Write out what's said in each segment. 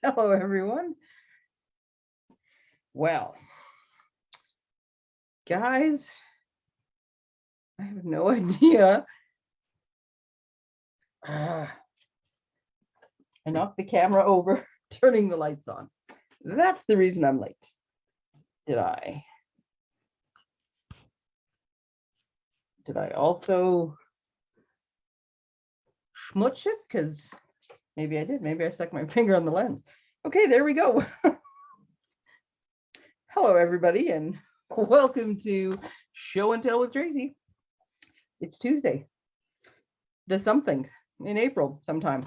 Hello, everyone. Well, guys, I have no idea. Ah. I knocked the camera over, turning the lights on. That's the reason I'm late. Did I? Did I also schmutz it? Because maybe I did. Maybe I stuck my finger on the lens. Okay, there we go. Hello, everybody, and welcome to Show and Tell with Tracy. It's Tuesday, the something in April sometime.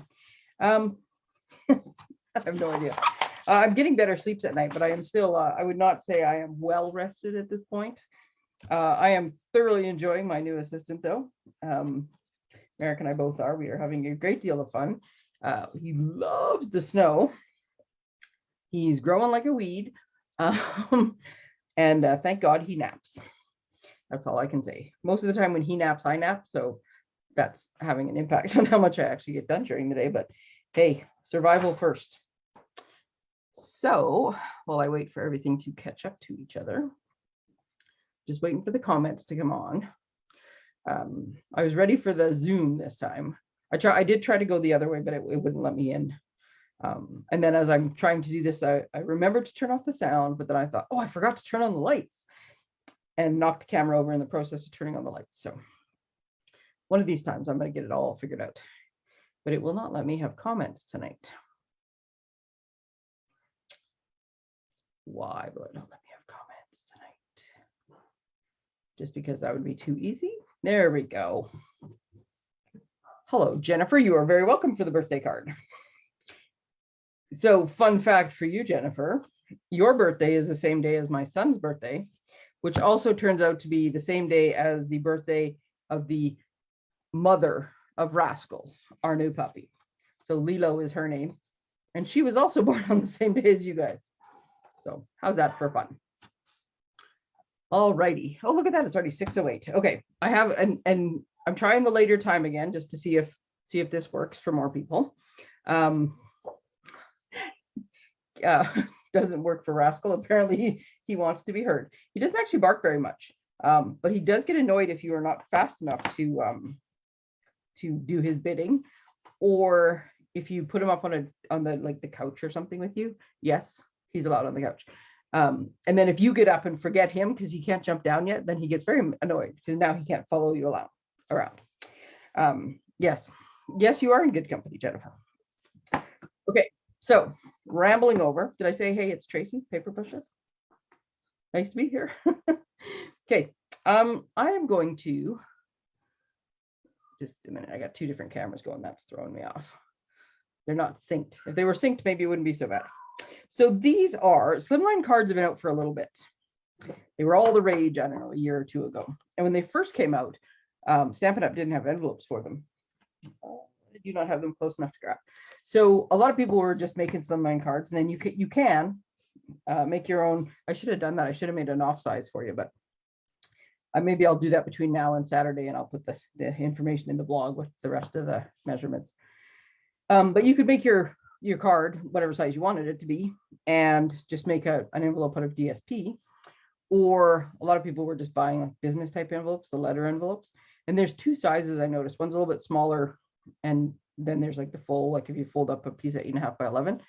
Um, I have no idea. Uh, I'm getting better sleeps at night, but I am still, uh, I would not say I am well rested at this point. Uh, I am thoroughly enjoying my new assistant though. Um, Merrick and I both are. We are having a great deal of fun. Uh, he loves the snow. He's growing like a weed. Um, and uh, thank God he naps. That's all I can say. Most of the time when he naps, I nap. So that's having an impact on how much I actually get done during the day. But hey, survival first. So while I wait for everything to catch up to each other, just waiting for the comments to come on. Um, I was ready for the Zoom this time. I try, I did try to go the other way, but it, it wouldn't let me in. Um, and then as I'm trying to do this, I, I remembered to turn off the sound, but then I thought, oh, I forgot to turn on the lights and knocked the camera over in the process of turning on the lights. So one of these times I'm going to get it all figured out, but it will not let me have comments tonight. Why will it not let me have comments tonight? Just because that would be too easy. There we go. Hello, Jennifer. You are very welcome for the birthday card. So fun fact for you, Jennifer, your birthday is the same day as my son's birthday, which also turns out to be the same day as the birthday of the mother of Rascal, our new puppy. So Lilo is her name. And she was also born on the same day as you guys. So how's that for fun? All righty. Oh, look at that. It's already 608. Okay. I have and and I'm trying the later time again just to see if see if this works for more people. Um uh, doesn't work for Rascal. Apparently he, he wants to be heard. He doesn't actually bark very much, um, but he does get annoyed if you are not fast enough to um, to do his bidding, or if you put him up on a on the like the couch or something with you. Yes, he's allowed on the couch. Um, and then if you get up and forget him because he can't jump down yet, then he gets very annoyed because now he can't follow you around. Around. Um, yes, yes, you are in good company, Jennifer. Okay, so rambling over. Did I say, hey, it's Tracy, paper pusher? Nice to be here. okay, um, I am going to just a minute. I got two different cameras going. That's throwing me off. They're not synced. If they were synced, maybe it wouldn't be so bad. So these are slimline cards have been out for a little bit. They were all the rage, I don't know, a year or two ago. And when they first came out, um, Stampin' Up! didn't have envelopes for them. I do not have them close enough to grab. So a lot of people were just making slimline cards, and then you can you can uh, make your own. I should have done that. I should have made an off size for you, but maybe I'll do that between now and Saturday, and I'll put this the information in the blog with the rest of the measurements. Um, but you could make your your card whatever size you wanted it to be, and just make a, an envelope out of DSP. Or a lot of people were just buying business type envelopes, the letter envelopes. And there's two sizes I noticed. One's a little bit smaller and then there's like the full, like if you fold up a piece at eight and a half by 11,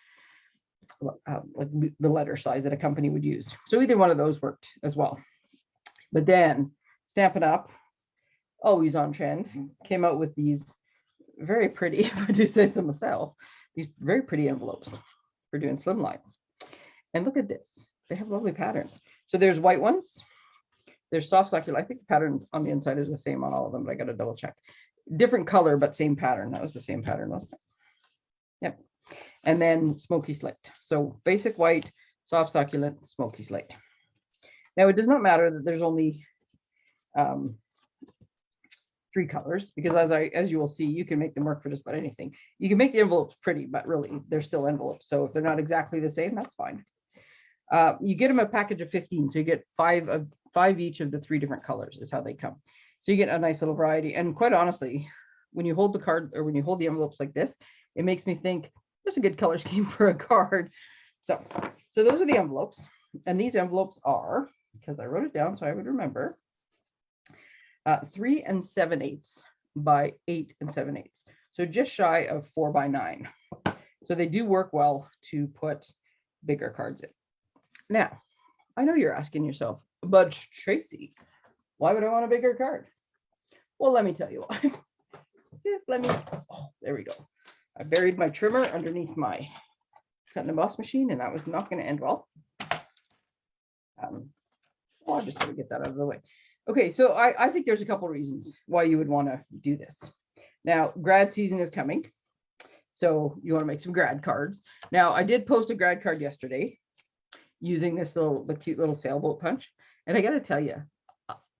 uh, like the letter size that a company would use. So either one of those worked as well. But then Stampin' Up, always on trend, came out with these very pretty, if I do say so myself, these very pretty envelopes for doing slimline. And look at this, they have lovely patterns. So there's white ones, there's soft succulent. I think the pattern on the inside is the same on all of them, but I got to double check different color, but same pattern. That was the same pattern, wasn't it? Yep. And then smoky slate. So basic white, soft succulent, smoky slate. Now it does not matter that there's only um, three colors because as I as you will see, you can make them work for just about anything. You can make the envelopes pretty, but really they're still envelopes. So if they're not exactly the same, that's fine. Uh, you get them a package of 15, so you get five of five each of the three different colors is how they come. So you get a nice little variety. And quite honestly, when you hold the card or when you hold the envelopes like this, it makes me think there's a good color scheme for a card. So, so those are the envelopes. And these envelopes are, because I wrote it down so I would remember, uh, three and seven eighths by eight and seven eighths. So just shy of four by nine. So they do work well to put bigger cards in. Now, I know you're asking yourself, but Tracy, why would I want a bigger card? Well, let me tell you why. Just let me, oh, there we go. I buried my trimmer underneath my cutting and emboss machine and that was not going to end well. Um, well, I'm just going to get that out of the way. Okay, so I, I think there's a couple reasons why you would want to do this. Now, grad season is coming. So you want to make some grad cards. Now, I did post a grad card yesterday using this little, the cute little sailboat punch. And I got to tell you,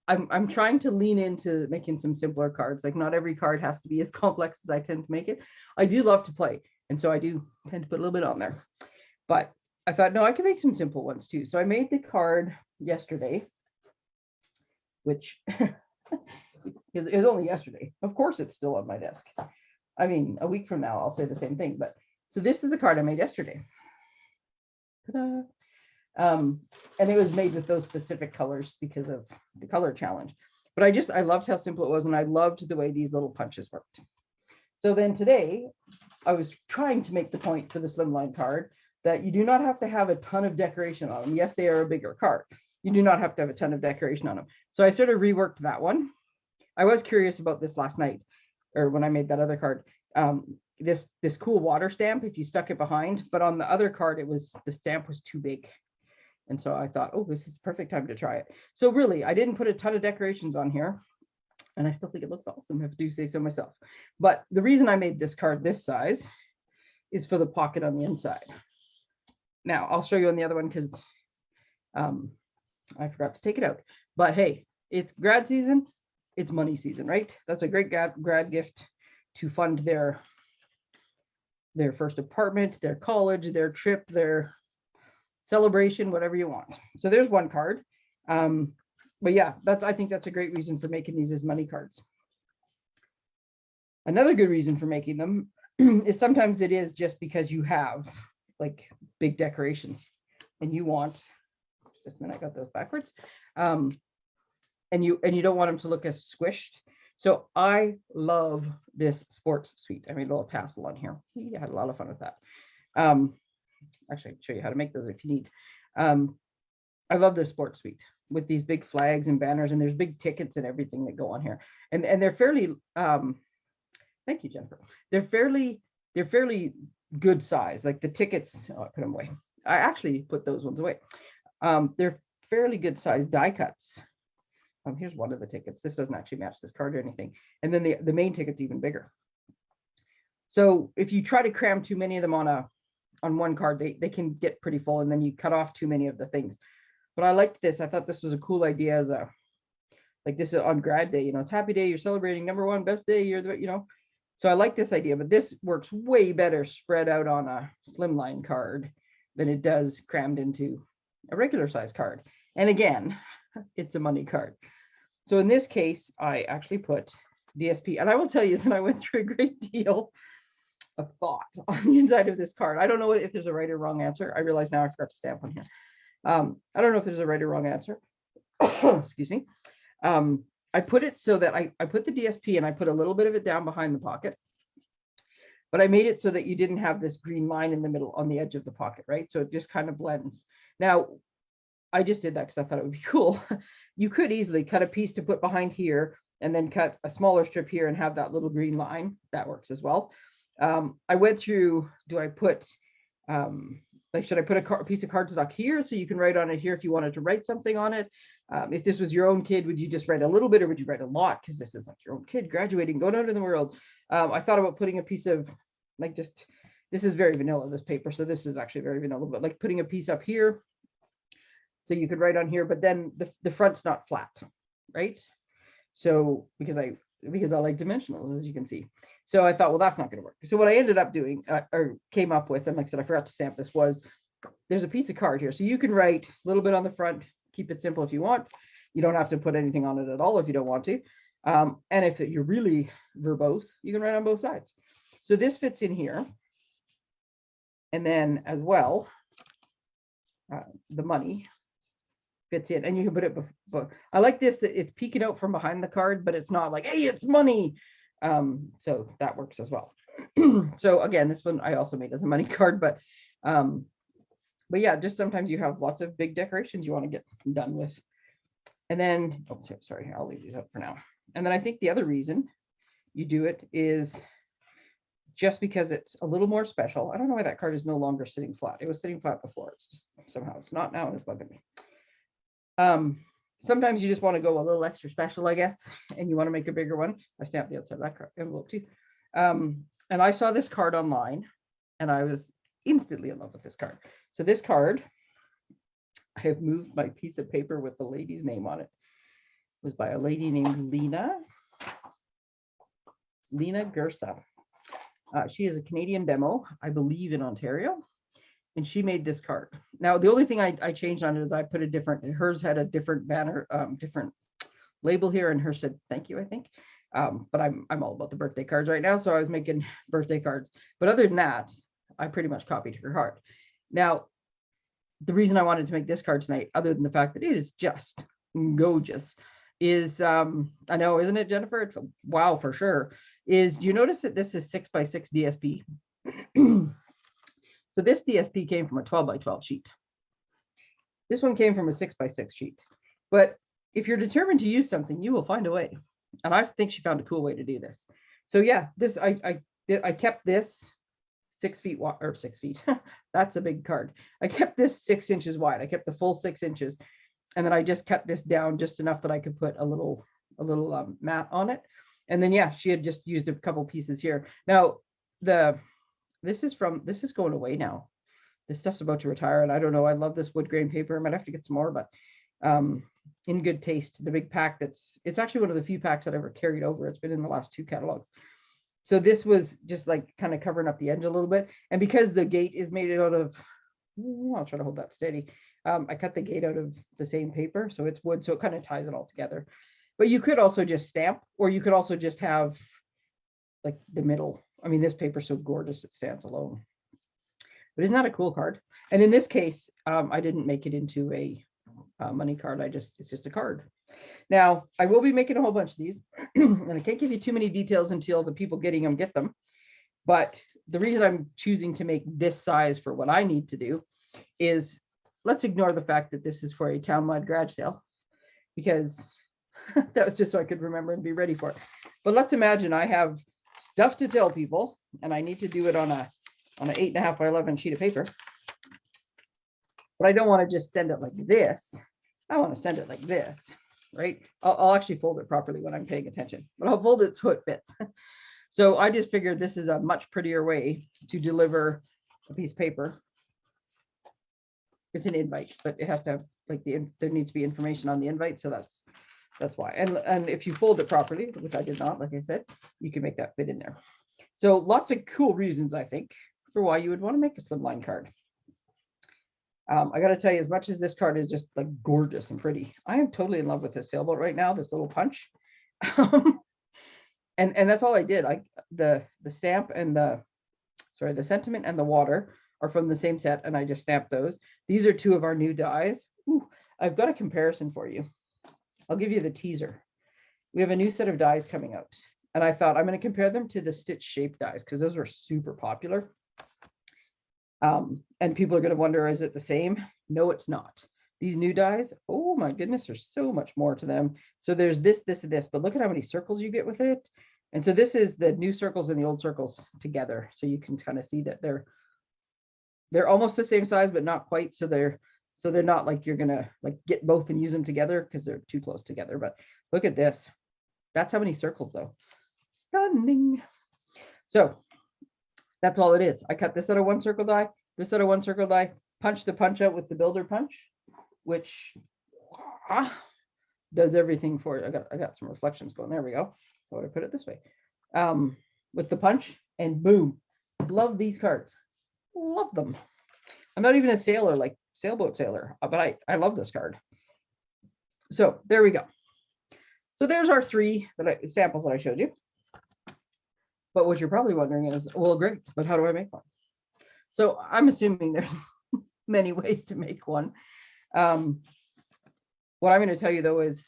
I'm, I'm trying to lean into making some simpler cards. Like not every card has to be as complex as I tend to make it. I do love to play. And so I do tend to put a little bit on there. But I thought, no, I can make some simple ones too. So I made the card yesterday, which it was only yesterday. Of course, it's still on my desk. I mean, a week from now, I'll say the same thing. But so this is the card I made yesterday. Um, and it was made with those specific colors because of the color challenge. But I just, I loved how simple it was. And I loved the way these little punches worked. So then today, I was trying to make the point for the slimline card that you do not have to have a ton of decoration on them. Yes, they are a bigger card. You do not have to have a ton of decoration on them. So I sort of reworked that one. I was curious about this last night or when I made that other card. Um, this this cool water stamp if you stuck it behind, but on the other card it was the stamp was too big. And so I thought, oh, this is perfect time to try it. So really, I didn't put a ton of decorations on here. And I still think it looks awesome if I do say so myself. But the reason I made this card this size is for the pocket on the inside. Now I'll show you on the other one because um, I forgot to take it out. But hey, it's grad season, it's money season, right? That's a great grad, grad gift to fund their their first apartment, their college, their trip, their celebration, whatever you want. So there's one card. Um, but yeah, that's I think that's a great reason for making these as money cards. Another good reason for making them is sometimes it is just because you have like big decorations and you want just a minute, I got those backwards. Um, and you and you don't want them to look as squished. So I love this sports suite. I made a little tassel on here. I had a lot of fun with that. Um, actually, show you how to make those if you need. Um, I love this sports suite with these big flags and banners, and there's big tickets and everything that go on here. And and they're fairly. Um, thank you, Jennifer. They're fairly they're fairly good size. Like the tickets, oh, I put them away. I actually put those ones away. Um, they're fairly good size die cuts. Um, here's one of the tickets. This doesn't actually match this card or anything. And then the, the main ticket's even bigger. So if you try to cram too many of them on a on one card, they, they can get pretty full and then you cut off too many of the things. But I liked this. I thought this was a cool idea as a like this is on grad day, you know, it's happy day, you're celebrating number one, best day, you're the, you know. So I like this idea, but this works way better spread out on a slimline card than it does crammed into a regular size card. And again, it's a money card. So in this case, I actually put DSP, and I will tell you that I went through a great deal of thought on the inside of this card. I don't know if there's a right or wrong answer. I realize now I forgot to stamp on here. Um, I don't know if there's a right or wrong answer. Excuse me. Um, I put it so that I, I put the DSP and I put a little bit of it down behind the pocket. But I made it so that you didn't have this green line in the middle on the edge of the pocket, right? So it just kind of blends. Now, I just did that because I thought it would be cool. you could easily cut a piece to put behind here and then cut a smaller strip here and have that little green line. That works as well. Um, I went through, do I put, um, like, should I put a, piece of cardstock here so you can write on it here if you wanted to write something on it? Um, if this was your own kid, would you just write a little bit or would you write a lot? Because this is like your own kid graduating, going out in the world. Um, I thought about putting a piece of, like, just, this is very vanilla, this paper. So this is actually very vanilla, but like putting a piece up here so you could write on here, but then the, the front's not flat, right? So because I because I like dimensionals, as you can see. So I thought, well, that's not going to work. So what I ended up doing uh, or came up with, and like I said, I forgot to stamp this was there's a piece of card here. So you can write a little bit on the front, keep it simple if you want. You don't have to put anything on it at all if you don't want to. Um, and if you're really verbose, you can write on both sides. So this fits in here. And then as well, uh, the money fits in and you can put it, I like this, that it's peeking out from behind the card, but it's not like, hey, it's money. Um, so that works as well. So again, this one I also made as a money card, but, um, but yeah, just sometimes you have lots of big decorations you want to get done with. And then, oh, sorry, I'll leave these up for now. And then I think the other reason you do it is just because it's a little more special. I don't know why that card is no longer sitting flat. It was sitting flat before. It's just somehow it's not now and it's bugging me. Um, sometimes you just want to go a little extra special, I guess, and you want to make a bigger one. I stamped the outside of that envelope too. Um, and I saw this card online and I was instantly in love with this card. So this card, I have moved my piece of paper with the lady's name on it. It was by a lady named Lena. Lena Gersa. Uh, she is a Canadian demo, I believe in Ontario. And she made this card. Now, the only thing I, I changed on it is I put a different, hers had a different banner, um, different label here and hers said, thank you, I think. Um, but I'm, I'm all about the birthday cards right now. So I was making birthday cards. But other than that, I pretty much copied her card. Now, the reason I wanted to make this card tonight, other than the fact that it is just gorgeous, is um, I know, isn't it, Jennifer? It's wow for sure. Is you notice that this is six by six DSP. so this DSP came from a 12 by 12 sheet. This one came from a six by six sheet. But if you're determined to use something, you will find a way. And I think she found a cool way to do this. So yeah, this I I I kept this six feet wide or six feet. That's a big card. I kept this six inches wide. I kept the full six inches. And then I just cut this down just enough that I could put a little, a little um, mat on it. And then, yeah, she had just used a couple pieces here. Now, the, this is from, this is going away now. This stuff's about to retire and I don't know, I love this wood grain paper. I might have to get some more, but um, in good taste, the big pack that's, it's actually one of the few packs that I ever carried over. It's been in the last two catalogs. So this was just like kind of covering up the edge a little bit. And because the gate is made out of, Ooh, I'll try to hold that steady. Um, I cut the gate out of the same paper, so it's wood, so it kind of ties it all together. But you could also just stamp, or you could also just have like the middle. I mean, this paper's so gorgeous, it stands alone. But isn't that a cool card? And in this case, um, I didn't make it into a uh, money card. I just, it's just a card. Now, I will be making a whole bunch of these, and I can't give you too many details until the people getting them get them. But the reason I'm choosing to make this size for what I need to do is let's ignore the fact that this is for a townwide garage sale because that was just so I could remember and be ready for it. But let's imagine I have stuff to tell people and I need to do it on a on an eight and a half by 11 sheet of paper. But I don't want to just send it like this. I want to send it like this, right? I'll, I'll actually fold it properly when I'm paying attention, but I'll fold it so it fits. So I just figured this is a much prettier way to deliver a piece of paper. It's an invite, but it has to have like the, there needs to be information on the invite, so that's, that's why. And, and if you fold it properly, which I did not, like I said, you can make that fit in there. So lots of cool reasons, I think, for why you would want to make a slimline card. Um, I gotta tell you, as much as this card is just like gorgeous and pretty, I am totally in love with this sailboat right now, this little punch. And and that's all I did. I the the stamp and the sorry the sentiment and the water are from the same set, and I just stamped those. These are two of our new dies. Ooh, I've got a comparison for you. I'll give you the teaser. We have a new set of dies coming out, and I thought I'm going to compare them to the stitch shape dies because those were super popular. Um, and people are going to wonder, is it the same? No, it's not. These new dies, oh my goodness, there's so much more to them. So there's this, this, and this, but look at how many circles you get with it. And so this is the new circles and the old circles together. So you can kind of see that they're they're almost the same size, but not quite. So they're so they're not like you're gonna like get both and use them together because they're too close together. But look at this. That's how many circles though. Stunning. So that's all it is. I cut this out of one circle die, this out of one circle die, punch the punch out with the builder punch, which ah, does everything for you. I got I got some reflections going. There we go. I put it this way. Um, with the punch and boom. Love these cards. Love them. I'm not even a sailor like sailboat sailor, uh, but I, I love this card. So there we go. So there's our three that I, samples that I showed you. But what you're probably wondering is, well, great, but how do I make one? So I'm assuming there's many ways to make one. Um, what I'm going to tell you though is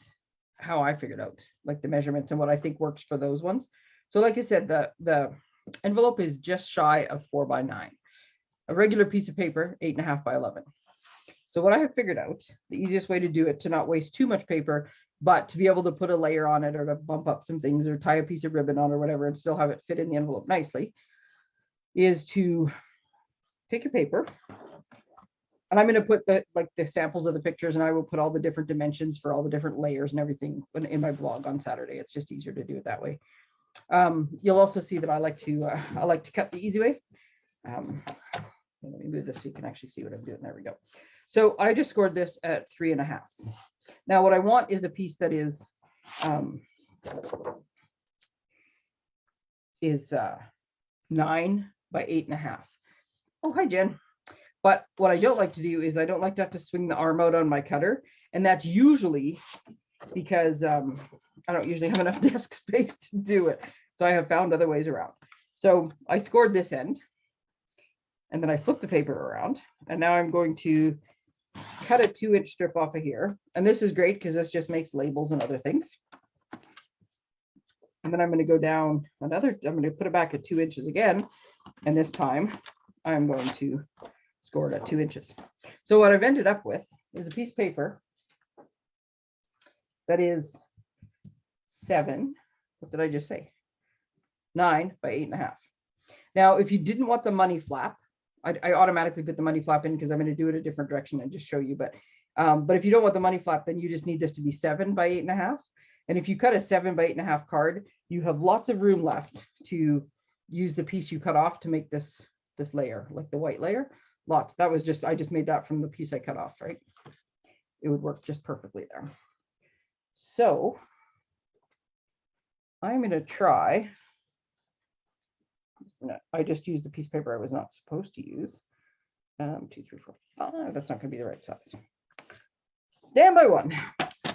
how I figured out like the measurements and what I think works for those ones. So like I said, the, the envelope is just shy of four by nine. A regular piece of paper, eight and a half by 11. So what I have figured out, the easiest way to do it to not waste too much paper, but to be able to put a layer on it or to bump up some things or tie a piece of ribbon on or whatever and still have it fit in the envelope nicely, is to take your paper. And I'm going to put the like the samples of the pictures and I will put all the different dimensions for all the different layers and everything in, my blog on Saturday. It's just easier to do it that way. Um, you'll also see that I like to uh, I like to cut the easy way. Um, let me move this so you can actually see what I'm doing. There we go. So I just scored this at three and a half. Now what I want is a piece that is um, is uh, nine by eight and a half. Oh, hi, Jen. But what I don't like to do is I don't like to have to swing the arm out on my cutter. And that's usually because um, I don't usually have enough desk space to do it. So I have found other ways around. So I scored this end and then I flipped the paper around and now I'm going to cut a two inch strip off of here. And this is great because this just makes labels and other things. And then I'm going to go down another, I'm going to put it back at two inches again. And this time I'm going to score it at two inches. So what I've ended up with is a piece of paper that is seven, what did I just say? Nine by eight and a half. Now, if you didn't want the money flap, I, I automatically put the money flap in because I'm going to do it a different direction and just show you. But um, but if you don't want the money flap, then you just need this to be seven by eight and a half. And if you cut a seven by eight and a half card, you have lots of room left to use the piece you cut off to make this this layer, like the white layer. Lots. That was just I just made that from the piece I cut off, right? It would work just perfectly there. So I'm going to try I just used the piece of paper I was not supposed to use. Um, two, three, four, five. That's not going to be the right size. Stand by one.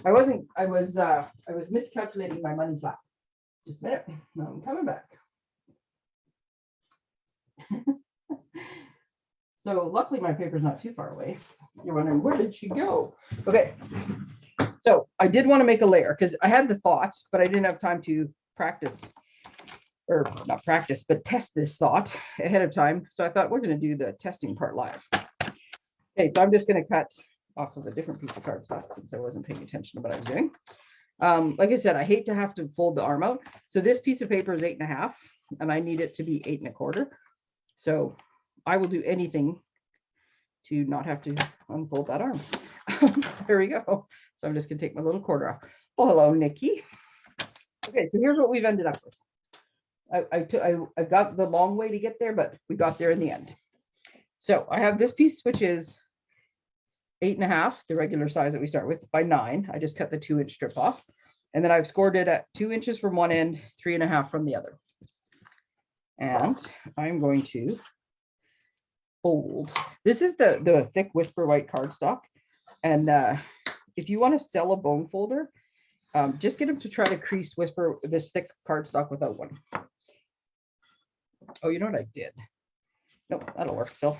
I wasn't. I was. Uh, I was miscalculating my money flap. Just a minute. I'm coming back. so luckily my paper's not too far away. You're wondering where did she go? Okay. So I did want to make a layer because I had the thoughts, but I didn't have time to practice or not practice, but test this thought ahead of time. So I thought we're going to do the testing part live. Okay, so I'm just going to cut off of a different piece of cardstock since I wasn't paying attention to what I was doing. Um, like I said, I hate to have to fold the arm out. So this piece of paper is eight and a half, and I need it to be eight and a quarter. So I will do anything to not have to unfold that arm. there we go. So I'm just gonna take my little quarter off. Oh, hello, Nikki. Okay, so here's what we've ended up with. I, I, took, I, I got the long way to get there, but we got there in the end. So I have this piece, which is eight and a half, the regular size that we start with by nine. I just cut the two inch strip off. And then I've scored it at two inches from one end, three and a half from the other. And I'm going to fold. This is the, the thick whisper white cardstock. And uh, if you want to sell a bone folder, um, just get them to try to crease whisper this thick cardstock without one. Oh, you know what I did? Nope, that'll work still.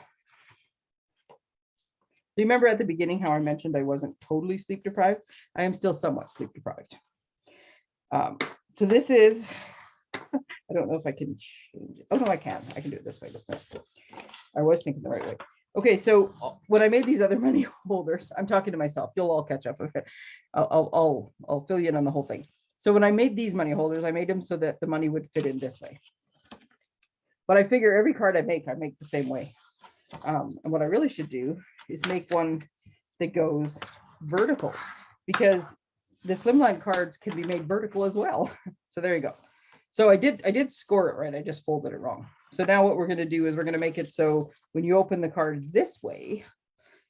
Do you remember at the beginning how I mentioned I wasn't totally sleep deprived? I am still somewhat sleep deprived. Um, so this is, I don't know if I can change it. Oh, no, I can. I can do it this way. Just I was thinking the right way. Okay, so when I made these other money holders, I'm talking to myself. You'll all catch up. Okay, I'll, I'll, I'll, I'll fill you in on the whole thing. So when I made these money holders, I made them so that the money would fit in this way. But I figure every card I make, I make the same way. Um, and what I really should do is make one that goes vertical because the slimline cards can be made vertical as well. So there you go. So I did I did score it right. I just folded it wrong. So now what we're going to do is we're going to make it so when you open the card this way,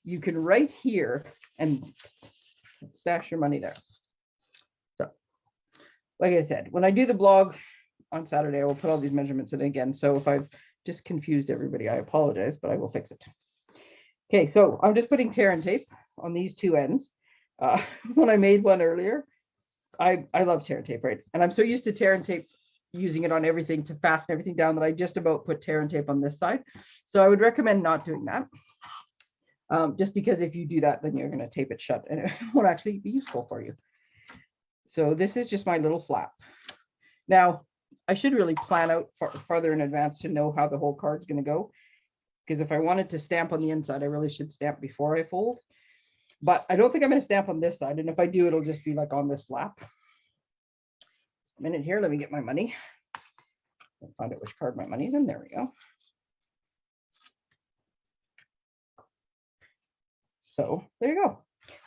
you can right here and stash your money there. So like I said, when I do the blog, on Saturday, I will put all these measurements in again. So if I've just confused everybody, I apologize, but I will fix it. Okay, so I'm just putting tear and tape on these two ends. Uh, when I made one earlier, I, I love tear and tape, right? And I'm so used to tear and tape using it on everything to fasten everything down that I just about put tear and tape on this side. So I would recommend not doing that. Um, just because if you do that, then you're gonna tape it shut and it won't actually be useful for you. So this is just my little flap. Now, I should really plan out far, farther in advance to know how the whole card's gonna go. Because if I wanted to stamp on the inside, I really should stamp before I fold. But I don't think I'm gonna stamp on this side, and if I do, it'll just be like on this flap. A minute here, let me get my money. I'll Find out which card my money's in, there we go. So there you go.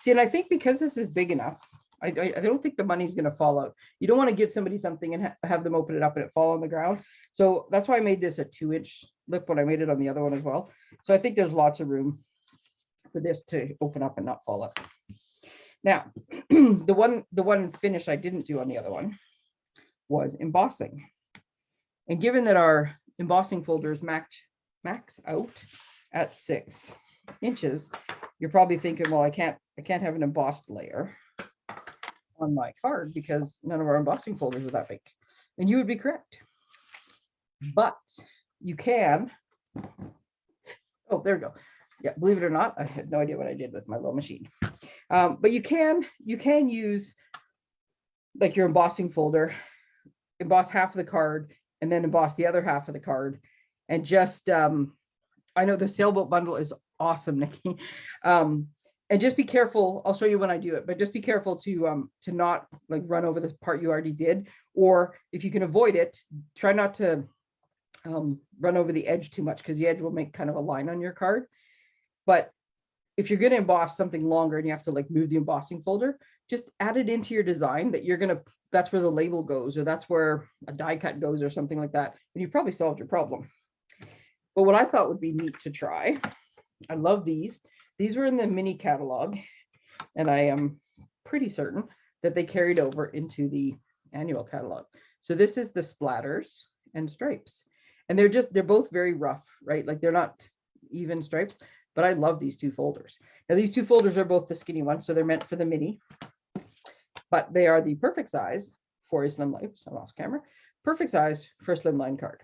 See, and I think because this is big enough, I, I, I don't think the money's gonna fall out. You don't want to give somebody something and ha- have them open it up and it fall on the ground. So that's why I made this a two inch lip when I made it on the other one as well. So I think there's lots of room for this to open up and not fall out. Now, the one, the one finish I didn't do on the other one was embossing. And given that our embossing folders max, max out at six inches, you're probably thinking, well, I can't, I can't have an embossed layer on my card because none of our embossing folders are that big. And you would be correct. But you can. Oh, there we go. Yeah, believe it or not, I had no idea what I did with my little machine. Um, but you can, you can use like your embossing folder, emboss half of the card and then emboss the other half of the card. And just, um, I know the sailboat bundle is awesome, Nikki. Um, and just be careful. I'll show you when I do it, but just be careful to um to not like run over the part you already did, or if you can avoid it, try not to um run over the edge too much because the edge will make kind of a line on your card. But if you're going to emboss something longer and you have to like move the embossing folder, just add it into your design that you're going to that's where the label goes or that's where a die cut goes or something like that, and you probably solved your problem. But what I thought would be neat to try, I love these. These were in the mini catalog, and I am pretty certain that they carried over into the annual catalog. So this is the splatters and stripes. And they're just, they're both very rough, right? Like they're not even stripes, but I love these two folders. Now these two folders are both the skinny ones, so they're meant for the mini, but they are the perfect size for a slim life, so I'm off camera, perfect size for a slimline card.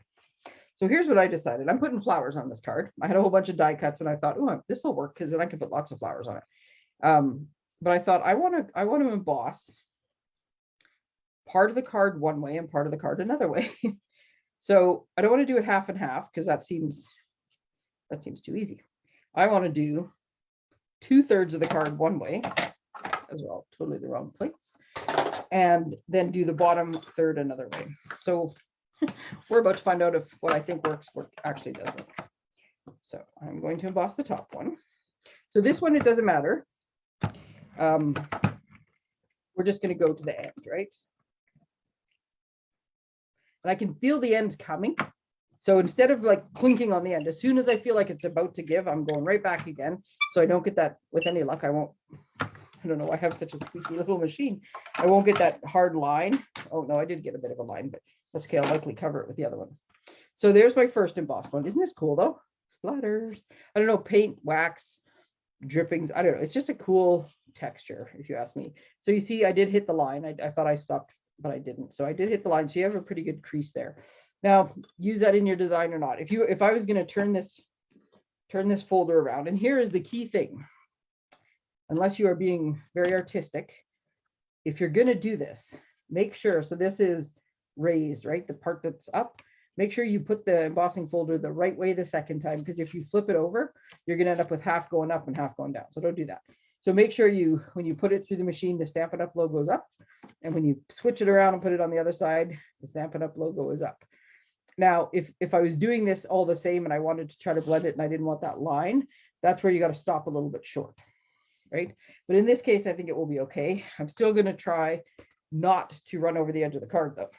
So here's what I decided. I'm putting flowers on this card. I had a whole bunch of die cuts and I thought, oh, this will work because then I can put lots of flowers on it. Um, but I thought I want to I want to emboss part of the card one way and part of the card another way. so I don't want to do it half and half because that seems that seems too easy. I want to do two thirds of the card one way as well, totally the wrong place, and then do the bottom third another way. So we're about to find out if what I think works work actually does work. So I'm going to emboss the top one. So this one, it doesn't matter. Um, we're just going to go to the end, right? And I can feel the end coming. So instead of like clinking on the end, as soon as I feel like it's about to give, I'm going right back again. So I don't get that with any luck. I won't, I don't know, I have such a squeaky little machine. I won't get that hard line. Oh no, I did get a bit of a line, but okay. I'll likely cover it with the other one. So there's my first embossed one. Isn't this cool though? Splatters. I don't know, paint, wax, drippings. I don't know. It's just a cool texture, if you ask me. So you see, I did hit the line. I, I thought I stopped, but I didn't. So I did hit the line. So you have a pretty good crease there. Now, use that in your design or not. If you, if I was going to turn this, turn this folder around, and here is the key thing. Unless you are being very artistic, if you're going to do this, make sure. So this is raised, right? The part that's up. Make sure you put the embossing folder the right way the second time, because if you flip it over, you're gonna end up with half going up and half going down. So don't do that. So make sure you, when you put it through the machine, the Stampin' Up logo is up. And when you switch it around and put it on the other side, the Stampin' Up logo is up. Now, if, if I was doing this all the same and I wanted to try to blend it and I didn't want that line, that's where you got to stop a little bit short, right? But in this case, I think it will be okay. I'm still going to try not to run over the edge of the card though.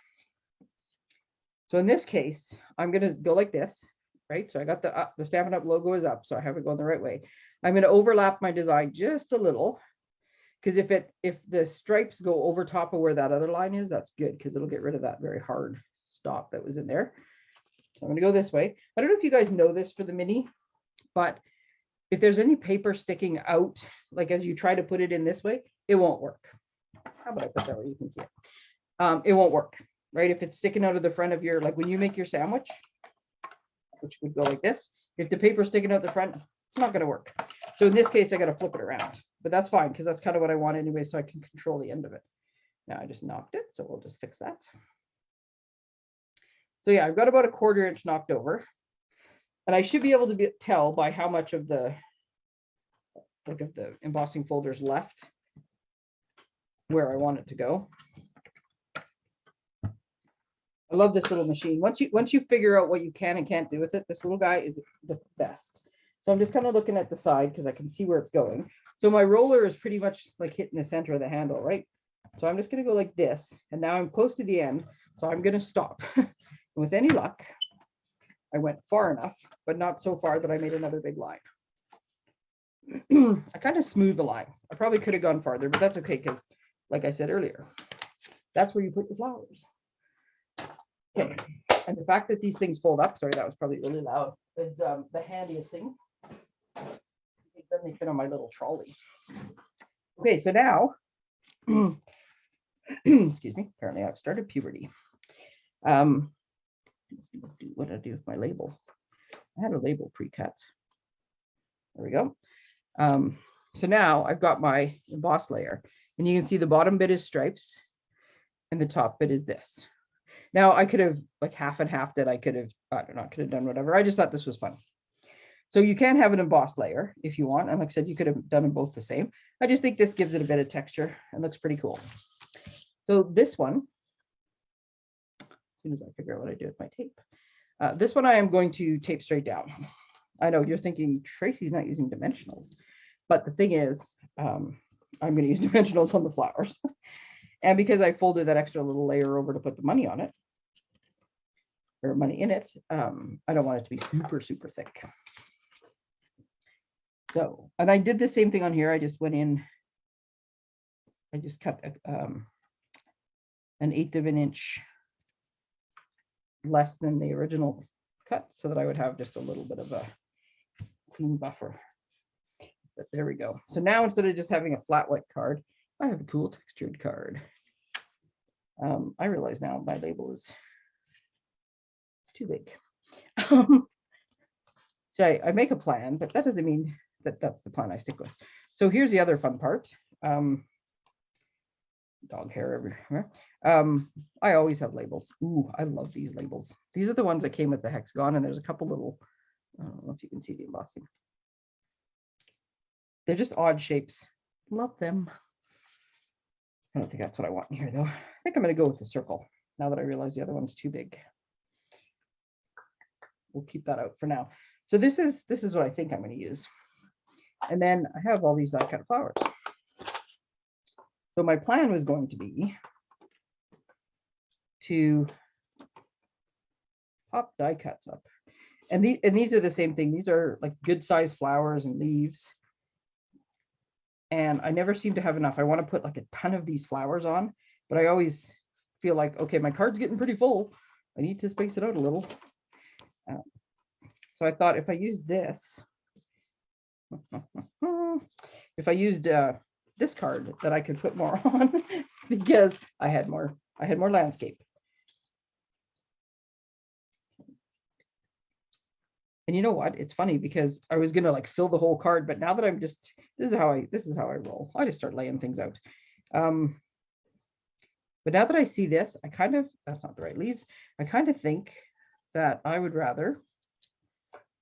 So in this case, I'm going to go like this, right? So I got the, uh, the Stampin' Up logo is up, so I have it going the right way. I'm going to overlap my design just a little because if it if the stripes go over top of where that other line is, that's good because it'll get rid of that very hard stop that was in there. So I'm going to go this way. I don't know if you guys know this for the mini, but if there's any paper sticking out, like as you try to put it in this way, it won't work. How about I put that where you can see it? Um, it won't work. Right? If it's sticking out of the front of your, like when you make your sandwich, which would go like this, if the paper's sticking out the front, it's not gonna work. So in this case, I gotta flip it around, but that's fine, because that's kind of what I want anyway, so I can control the end of it. Now I just knocked it, so we'll just fix that. So yeah, I've got about a quarter inch knocked over. And I should be able to be, tell by how much of the, like of the embossing folders left where I want it to go. I love this little machine. Once you, once you figure out what you can and can't do with it, this little guy is the best. So I'm just kind of looking at the side because I can see where it's going. So my roller is pretty much like hitting the center of the handle, right? So I'm just gonna go like this, and now I'm close to the end, so I'm gonna stop. With any luck, I went far enough, but not so far that I made another big line. I kind of smoothed the line. I probably could have gone farther, but that's okay because, like I said earlier, that's where you put your flowers. Okay, and the fact that these things fold up, sorry, that was probably really loud, is um, the handiest thing. Then they fit on my little trolley. Okay, so now, excuse me, apparently I've started puberty. Um, what did I do with my label? I had a label pre-cut. There we go. Um, so now I've got my emboss layer and you can see the bottom bit is stripes and the top bit is this. Now I could have like half and half that I could have, I don't know, could have done whatever. I just thought this was fun. So you can have an embossed layer if you want. And like I said, you could have done them both the same. I just think this gives it a bit of texture and looks pretty cool. So this one, as soon as I figure out what I do with my tape, uh, this one I am going to tape straight down. I know you're thinking Tracy's not using dimensionals, but the thing is, um, I'm going to use dimensionals on the flowers. and because I folded that extra little layer over to put the money on it, or money in it, um, I don't want it to be super, super thick. So, and I did the same thing on here. I just went in, I just cut um, an eighth of an inch less than the original cut so that I would have just a little bit of a clean buffer. But there we go. So now instead of just having a flat white card, I have a cool textured card. Um, I realize now my label is too big. Um, so I, I make a plan, but that doesn't mean that that's the plan I stick with. So here's the other fun part. Um, dog hair everywhere. Um, I always have labels. Ooh, I love these labels. These are the ones that came with the hexagon, and there's a couple little, I don't know if you can see the embossing. They're just odd shapes. Love them. I don't think that's what I want here, though. I think I'm going to go with the circle now that I realize the other one's too big. We'll keep that out for now. So this is this is what I think I'm going to use. And then I have all these die cut flowers. So my plan was going to be to pop die cuts up. And, the, and these are the same thing. These are like good sized flowers and leaves. And I never seem to have enough. I want to put like a ton of these flowers on, but I always feel like, okay, my card's getting pretty full. I need to space it out a little. So I thought if I use this, if I used uh, this card that I could put more on because I had more, I had more landscape. And you know what? It's funny because I was gonna like fill the whole card, but now that I'm just this is how I this is how I roll. I just start laying things out. Um, but now that I see this, I kind of that's not the right leaves. I kind of think that I would rather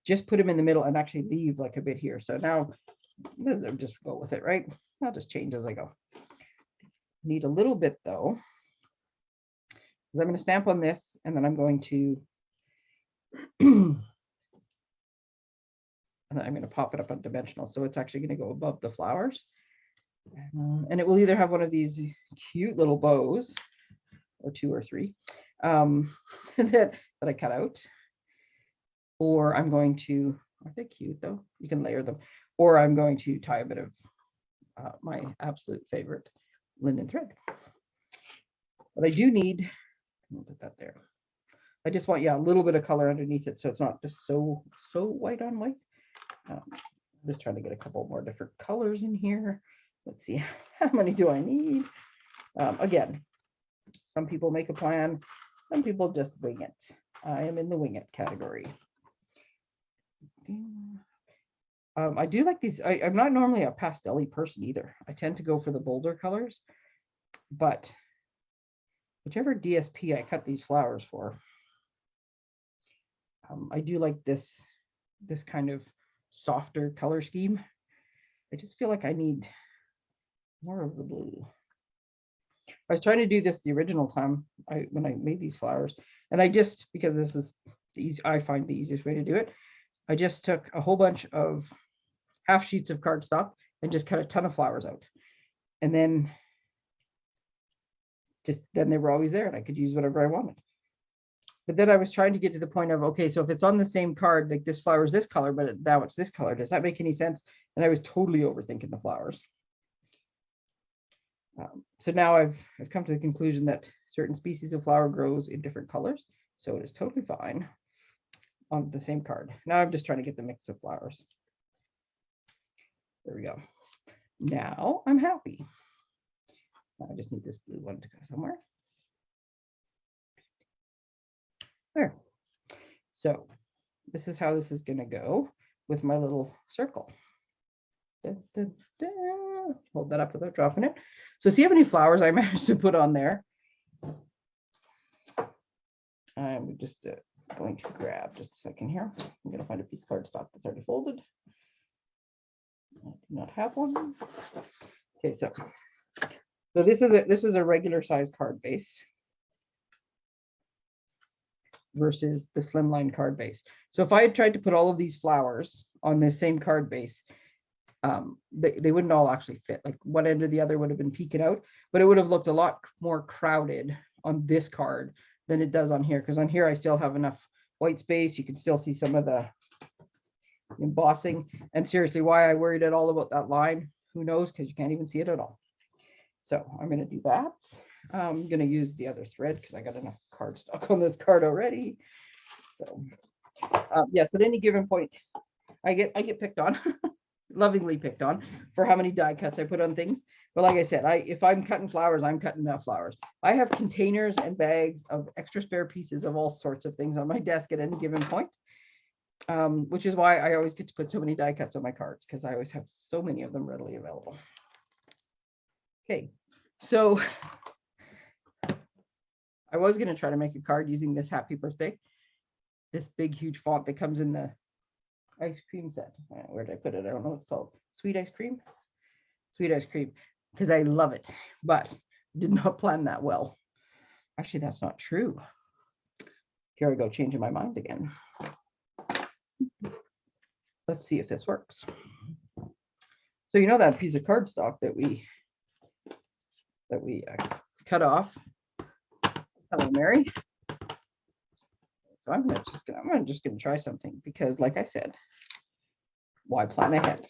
just put them in the middle and actually leave like a bit here. So now I'll just go with it, right? I'll just change as I go. Need a little bit though. I'm going to stamp on this and then I'm going to and I'm going to pop it up on dimensional. So it's actually going to go above the flowers. Um, and it will either have one of these cute little bows or two or three um, that, that I cut out. Or I'm going to, are they cute though? You can layer them. Or I'm going to tie a bit of uh, my absolute favorite linen thread. But I do need, I'll put that there. I just want, yeah, a little bit of color underneath it. So it's not just so, so white on white. Um, I'm just trying to get a couple more different colors in here. Let's see, how many do I need? Um, again, Some people make a plan, some people just wing it. I am in the wing it category. Um, I do like these. I, I'm not normally a pastel person either. I tend to go for the bolder colors, but whichever DSP I cut these flowers for, um, I do like this, this kind of softer color scheme. I just feel like I need more of the blue. I was trying to do this the original time I when I made these flowers, and I just because this is the easy, I find the easiest way to do it. I just took a whole bunch of half sheets of cardstock and just cut a ton of flowers out, and then just then they were always there, and I could use whatever I wanted. But then I was trying to get to the point of okay, so if it's on the same card, like this flower is this color, but now it's this color, does that make any sense? And I was totally overthinking the flowers. Um, so now I've, I've come to the conclusion that certain species of flower grows in different colors. So it is totally fine on the same card. Now I'm just trying to get the mix of flowers. There we go. Now I'm happy. I just need this blue one to go somewhere. There. So this is how this is going to go with my little circle. Da, da, da. Hold that up without dropping it. So see how many flowers I managed to put on there. I'm just uh, going to grab just a second here. I'm going to find a piece of cardstock that's already folded. I do not have one. Okay, so so this is a this is a regular size card base versus the slimline card base. So if I had tried to put all of these flowers on this same card base, um, they, they wouldn't all actually fit. Like one end or the other would have been peeking out, but it would have looked a lot more crowded on this card than it does on here. Because on here I still have enough white space. You can still see some of the embossing. And seriously, why I worried at all about that line, who knows? Because you can't even see it at all. So I'm going to do that. I'm going to use the other thread because I got enough cardstock on this card already. So um, yes, at any given point, I get I get picked on, lovingly picked on for how many die cuts I put on things. But like I said, I if I'm cutting flowers, I'm cutting enough flowers. I have containers and bags of extra spare pieces of all sorts of things on my desk at any given point. Um, which is why I always get to put so many die cuts on my cards because I always have so many of them readily available. Okay, so I was going to try to make a card using this happy birthday, this big, huge font that comes in the ice cream set. Uh, Where did I put it? I don't know what it's called. Sweet ice cream? Sweet ice cream, because I love it, but did not plan that well. Actually, that's not true. Here I go, changing my mind again. Let's see if this works. So you know that piece of cardstock that we that we uh, cut off Hello, Mary. So I'm just gonna, I'm just gonna try something because like I said, why plan ahead?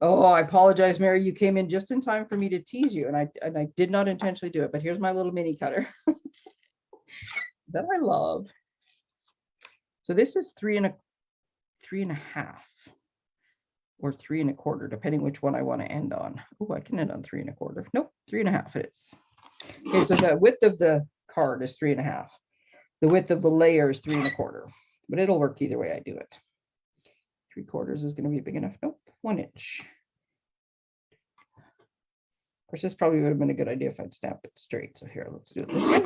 Oh, I apologize, Mary. You came in just in time for me to tease you and I and I did not intentionally do it, but here's my little mini cutter that I love. So this is three and a three and a half or three and a quarter, depending which one I want to end on. Oh, I can end on three and a quarter. Nope, three and a half it is. Okay, so the width of the card is three and a half. The width of the layer is three and a quarter, but it'll work either way I do it. Three quarters is going to be big enough. Nope, one inch. Of course, this probably would have been a good idea if I'd snapped it straight. So here, let's do it this way.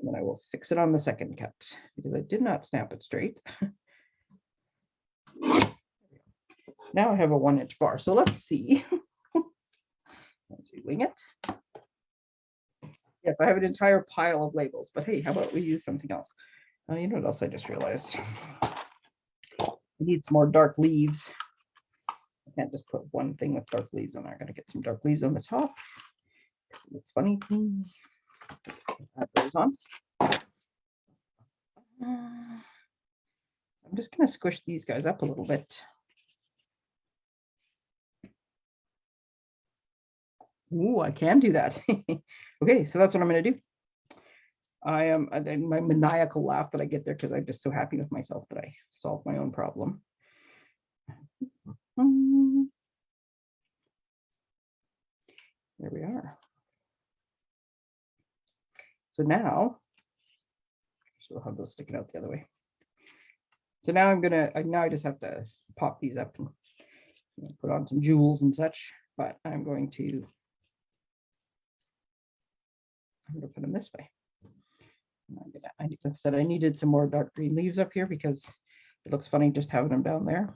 And then I will fix it on the second cut because I did not snap it straight. now I have a one inch bar. So let's see. Wing it. Yes, I have an entire pile of labels, but hey, how about we use something else? Uh, you know what else I just realized? I need some more dark leaves. I can't just put one thing with dark leaves on there. I gotta get some dark leaves on the top. It's funny. Add those on. I'm just gonna squish these guys up a little bit. Ooh, I can do that. okay, so that's what I'm going to do. I am my maniacal laugh that I get there because I'm just so happy with myself that I solved my own problem. There we are. So now, we'll have those sticking out the other way. So now I'm gonna, now I just have to pop these up and put on some jewels and such, but I'm going to I'm gonna put them this way. Gonna- I said, I needed some more dark green leaves up here because it looks funny just having them down there.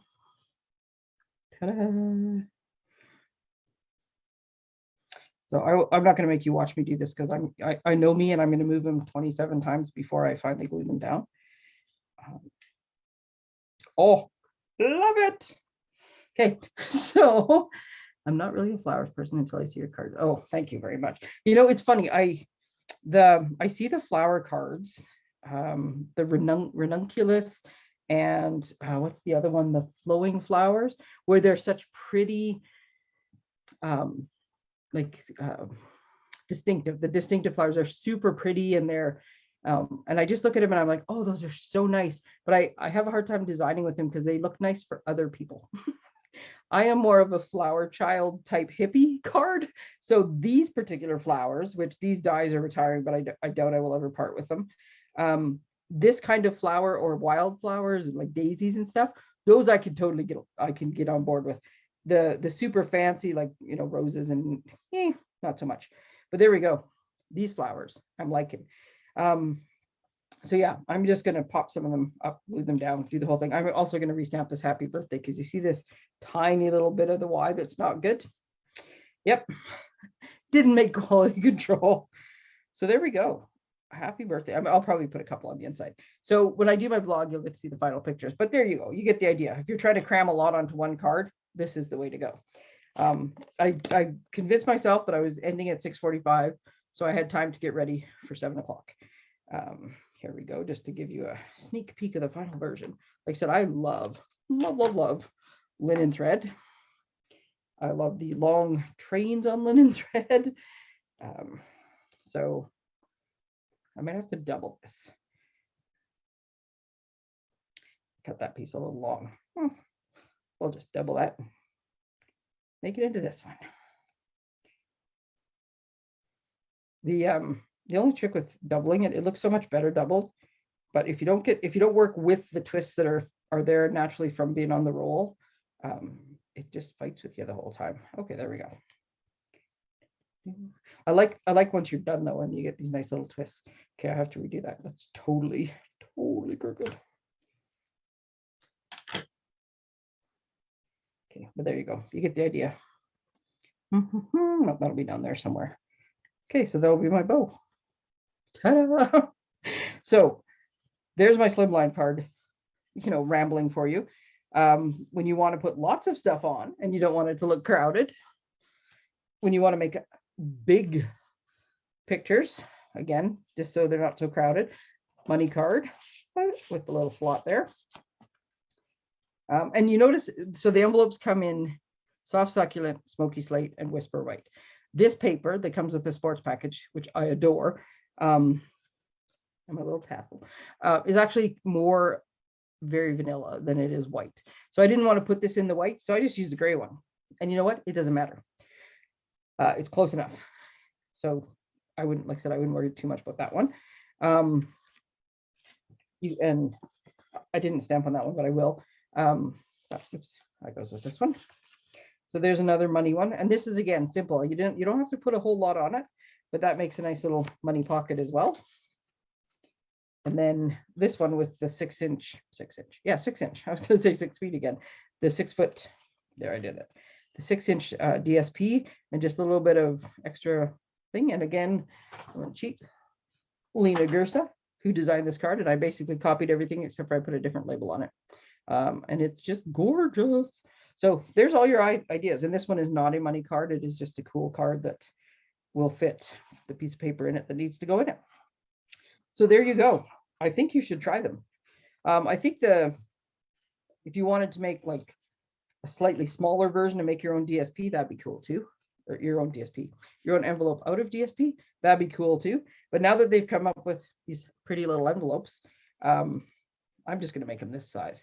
So I, am not gonna make you watch me do this because I'm, I, I know me and I'm gonna move them 27 times before I finally glue them down. Um, Oh, love it. Okay, so I'm not really a flowers person until I see your card. Oh, thank you very much. You know, it's funny. I the I see the flower cards, um, the renun- ranunculus, and uh, what's the other one? The flowing flowers, where they're such pretty, um, like uh, distinctive. The distinctive flowers are super pretty, and they're um, and I just look at them and I'm like, oh, those are so nice. But I I have a hard time designing with them because they look nice for other people. I am more of a flower child type hippie card. So these particular flowers, which these dies are retiring, but I, I doubt I will ever part with them. Um, this kind of flower or wildflowers like daisies and stuff, those I could totally get, I can get on board with. The the super fancy like you know roses and eh, not so much. But there we go. These flowers I'm liking. Um, so yeah, I'm just gonna pop some of them up, glue them down, do the whole thing. I'm also gonna restamp this happy birthday because you see this tiny little bit of the Y that's not good. Yep, didn't make quality control. So there we go. Happy birthday. I mean, I'll probably put a couple on the inside. So when I do my vlog, you'll get to see the final pictures. But there you go. You get the idea. If you're trying to cram a lot onto one card, this is the way to go. Um, I, I convinced myself that I was ending at 6:45, so I had time to get ready for seven o'clock. Um, here we go, just to give you a sneak peek of the final version. Like I said, I love, love, love, love linen thread. I love the long trains on linen thread. Um, so I might have to double this. Cut that piece a little long. Hmm, We'll just double that. Make it into this one. The um the only trick with doubling it, it looks so much better doubled. But if you don't get if you don't work with the twists that are are there naturally from being on the roll, um, it just fights with you the whole time. Okay, there we go. I like I like once you're done though, and you get these nice little twists. Okay, I have to redo that. That's totally, totally crooked. Okay, but there you go. You get the idea. No, that'll be down there somewhere. Okay, so that'll be my bow. Ta-da! So there's my slimline card, you know, rambling for you. Um, when you want to put lots of stuff on and you don't want it to look crowded, when you want to make big pictures, again, just so they're not so crowded, money card with the little slot there. Um, and you notice, so the envelopes come in soft succulent, smoky slate, and whisper white. This paper that comes with the sports package, which I adore, um, and my little tassel, uh, is actually more very vanilla than it is white. So I didn't want to put this in the white, so I just used the gray one. And you know what? It doesn't matter. Uh, it's close enough. So I wouldn't, like I said, I wouldn't worry too much about that one. Um, you and I didn't stamp on that one, but I will. Um, oops, that goes with this one. So there's another money one, and this is again simple. You didn't, you don't have to put a whole lot on it, but that makes a nice little money pocket as well. And then this one with the six inch, six inch, yeah, six inch. I was gonna say six feet again. The six foot, there I did it. The six inch uh, DSP and just a little bit of extra thing. And again, I went cheap. Lena Gersa, who designed this card, and I basically copied everything except for I put a different label on it. Um, and it's just gorgeous. So there's all your ideas. And this one is not a money card. It is just a cool card that will fit the piece of paper in it that needs to go in it. So there you go. I think you should try them. Um, I think the, if you wanted to make like a slightly smaller version and make your own DSP, that'd be cool too. Or your own DSP, your own envelope out of DSP, that'd be cool too. But now that they've come up with these pretty little envelopes, um, I'm just gonna make them this size.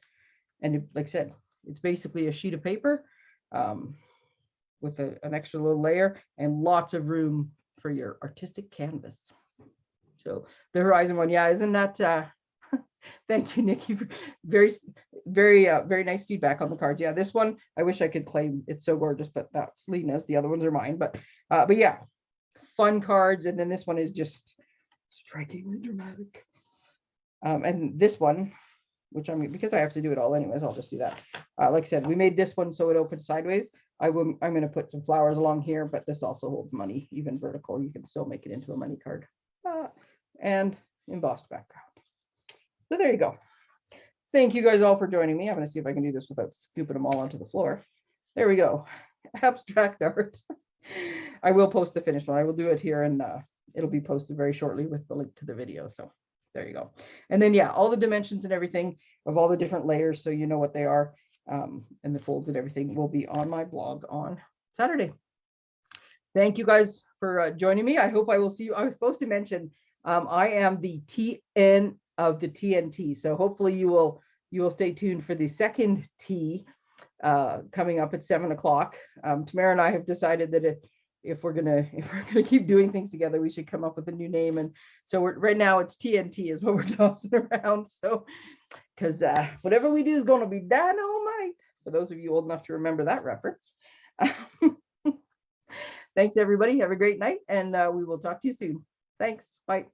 And like I said, it's basically a sheet of paper um, with a, an extra little layer and lots of room for your artistic canvas. So the Horizon one, yeah, isn't that, uh, thank you, Nikki, very, very, uh, very nice feedback on the cards. Yeah, this one, I wish I could claim it's so gorgeous, but that's Lena's, the other ones are mine, but, uh, but yeah, fun cards, and then this one is just strikingly dramatic. Um, and this one, which I'm, because I have to do it all anyways, I'll just do that. Uh, like I said, we made this one so it opens sideways. I will, I'm gonna put some flowers along here, but this also holds money, even vertical. You can still make it into a money card. Uh, and embossed background. So there you go. Thank you guys all for joining me. I'm gonna see if I can do this without scooping them all onto the floor. There we go. Abstract art. I will post the finished one. I will do it here and uh, it'll be posted very shortly with the link to the video. So there you go. And then, yeah, all the dimensions and everything of all the different layers, so you know what they are. Um, and the folds and everything will be on my blog on Saturday. Thank you guys for uh, joining me. I hope I will see you. I was supposed to mention, um, I am the TN of the TNT. So hopefully you will, you will stay tuned for the second T uh, coming up at seven o'clock. Um, Tamara and I have decided that if, if we're gonna, if we're gonna keep doing things together, we should come up with a new name. And so right now it's TNT is what we're tossing around. So, because uh, whatever we do is gonna be dynamite. For those of you old enough to remember that reference. Thanks, everybody. Have a great night, and uh, we will talk to you soon. Thanks. Bye.